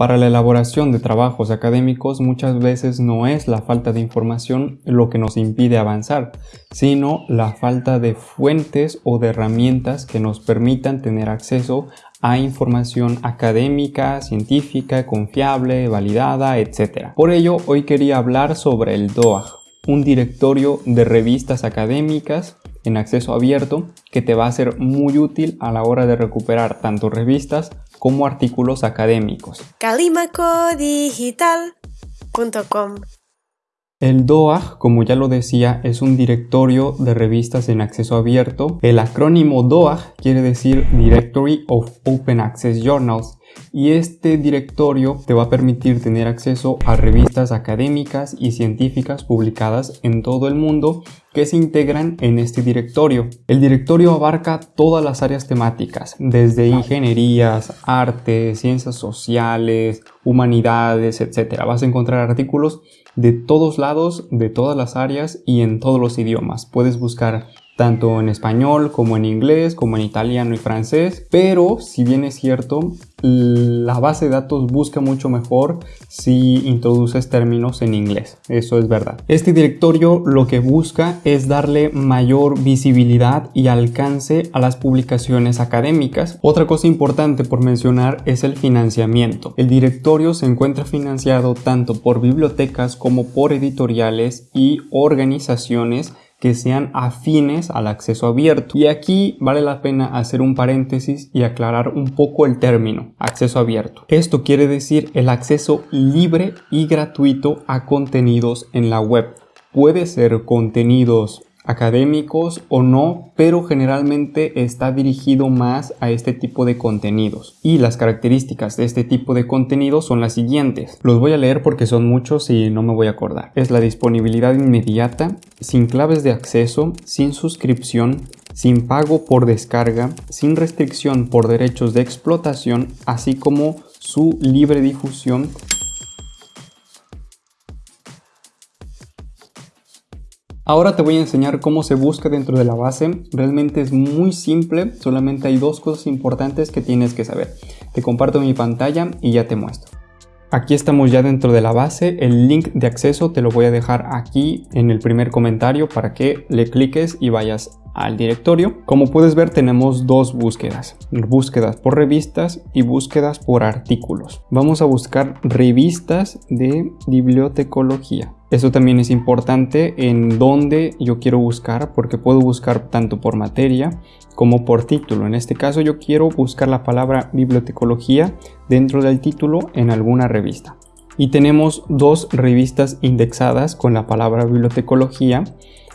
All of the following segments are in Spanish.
Para la elaboración de trabajos académicos muchas veces no es la falta de información lo que nos impide avanzar, sino la falta de fuentes o de herramientas que nos permitan tener acceso a información académica, científica, confiable, validada, etc. Por ello, hoy quería hablar sobre el DOAG, un directorio de revistas académicas en acceso abierto que te va a ser muy útil a la hora de recuperar tanto revistas como artículos académicos. Calimacodigital.com el DOAG, como ya lo decía, es un directorio de revistas en acceso abierto. El acrónimo DOAG quiere decir Directory of Open Access Journals y este directorio te va a permitir tener acceso a revistas académicas y científicas publicadas en todo el mundo que se integran en este directorio. El directorio abarca todas las áreas temáticas, desde ingenierías, arte, ciencias sociales, humanidades, etc. Vas a encontrar artículos de todos lados, de todas las áreas y en todos los idiomas. Puedes buscar tanto en español como en inglés, como en italiano y francés, pero si bien es cierto, la base de datos busca mucho mejor si introduces términos en inglés, eso es verdad. Este directorio lo que busca es darle mayor visibilidad y alcance a las publicaciones académicas. Otra cosa importante por mencionar es el financiamiento. El directorio se encuentra financiado tanto por bibliotecas como por editoriales y organizaciones que sean afines al acceso abierto. Y aquí vale la pena hacer un paréntesis y aclarar un poco el término acceso abierto. Esto quiere decir el acceso libre y gratuito a contenidos en la web. Puede ser contenidos académicos o no, pero generalmente está dirigido más a este tipo de contenidos. Y las características de este tipo de contenidos son las siguientes. Los voy a leer porque son muchos y no me voy a acordar. Es la disponibilidad inmediata, sin claves de acceso, sin suscripción, sin pago por descarga, sin restricción por derechos de explotación, así como su libre difusión Ahora te voy a enseñar cómo se busca dentro de la base. Realmente es muy simple, solamente hay dos cosas importantes que tienes que saber. Te comparto mi pantalla y ya te muestro. Aquí estamos ya dentro de la base, el link de acceso te lo voy a dejar aquí en el primer comentario para que le cliques y vayas al directorio. Como puedes ver tenemos dos búsquedas, búsquedas por revistas y búsquedas por artículos. Vamos a buscar revistas de bibliotecología. Eso también es importante en dónde yo quiero buscar porque puedo buscar tanto por materia como por título. En este caso yo quiero buscar la palabra bibliotecología dentro del título en alguna revista. Y tenemos dos revistas indexadas con la palabra bibliotecología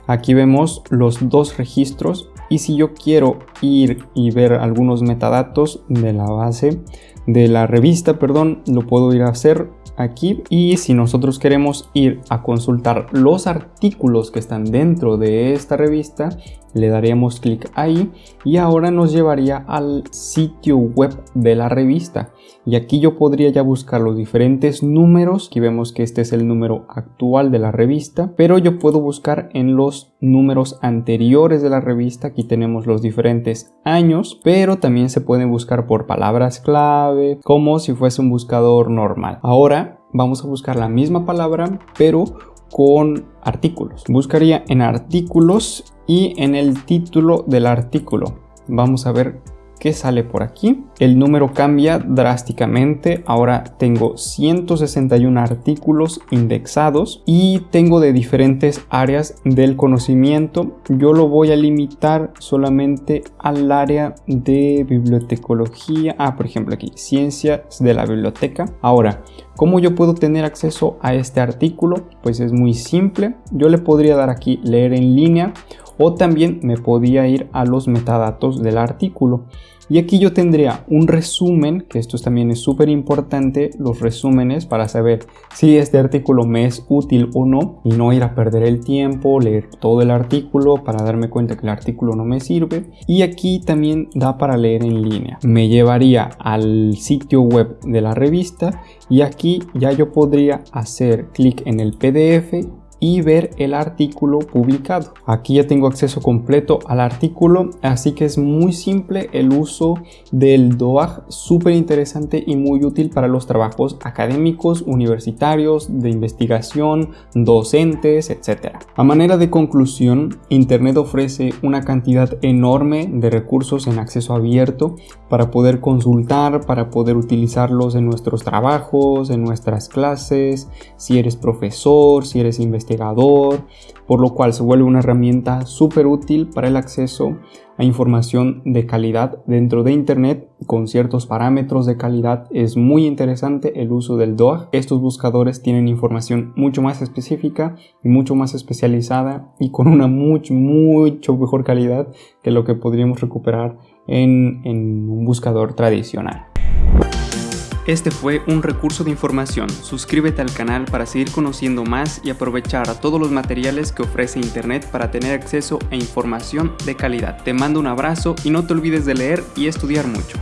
Aquí vemos los dos registros y si yo quiero ir y ver algunos metadatos de la base de la revista, perdón, lo puedo ir a hacer aquí y si nosotros queremos ir a consultar los artículos que están dentro de esta revista le daríamos clic ahí y ahora nos llevaría al sitio web de la revista. Y aquí yo podría ya buscar los diferentes números aquí vemos que este es el número actual de la revista pero yo puedo buscar en los números anteriores de la revista. Aquí tenemos los diferentes años pero también se pueden buscar por palabras clave como si fuese un buscador normal. Ahora vamos a buscar la misma palabra pero con artículos. Buscaría en artículos y en el título del artículo. Vamos a ver qué sale por aquí. El número cambia drásticamente. Ahora tengo 161 artículos indexados y tengo de diferentes áreas del conocimiento. Yo lo voy a limitar solamente al área de bibliotecología. Ah, por ejemplo aquí, ciencias de la biblioteca. Ahora, ¿Cómo yo puedo tener acceso a este artículo? Pues es muy simple. Yo le podría dar aquí leer en línea o también me podía ir a los metadatos del artículo. Y aquí yo tendría un resumen, que esto también es súper importante, los resúmenes para saber si este artículo me es útil o no y no ir a perder el tiempo, leer todo el artículo para darme cuenta que el artículo no me sirve. Y aquí también da para leer en línea. Me llevaría al sitio web de la revista y aquí ya yo podría hacer clic en el PDF y ver el artículo publicado. Aquí ya tengo acceso completo al artículo, así que es muy simple el uso del DOAG, súper interesante y muy útil para los trabajos académicos, universitarios, de investigación, docentes, etc. A manera de conclusión, Internet ofrece una cantidad enorme de recursos en acceso abierto para poder consultar, para poder utilizarlos en nuestros trabajos, en nuestras clases, si eres profesor, si eres investigador, por lo cual se vuelve una herramienta súper útil para el acceso a información de calidad dentro de Internet con ciertos parámetros de calidad. Es muy interesante el uso del DOAG. Estos buscadores tienen información mucho más específica y mucho más especializada y con una mucho, mucho mejor calidad que lo que podríamos recuperar en, en un buscador tradicional. Este fue un recurso de información. Suscríbete al canal para seguir conociendo más y aprovechar a todos los materiales que ofrece Internet para tener acceso a información de calidad. Te mando un abrazo y no te olvides de leer y estudiar mucho.